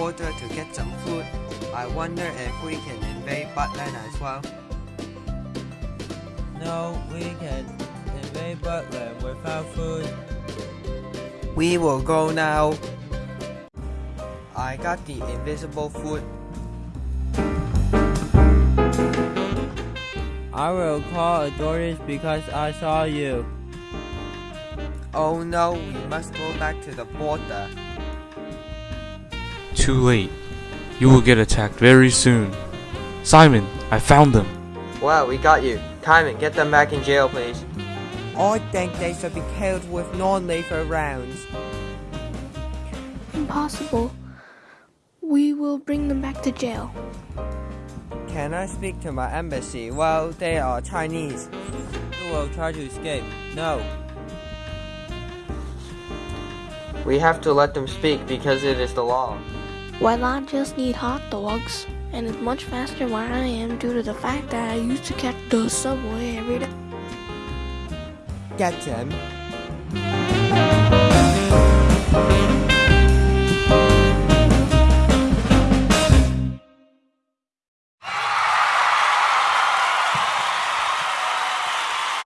border to get some food. I wonder if we can invade Butland as well. No, we can invade Butland without food. We will go now. I got the invisible food. I will call authorities because I saw you. Oh no, we must go back to the border. Too late. You will get attacked very soon. Simon, I found them. Well, we got you. Timon, get them back in jail, please. I think they should be killed with non-lethal rounds. Impossible. We will bring them back to jail. Can I speak to my embassy? Well, they are Chinese. You will try to escape. No. We have to let them speak because it is the law. Why not just need hot dogs? And it's much faster where I am due to the fact that I used to catch the subway every day. Get him.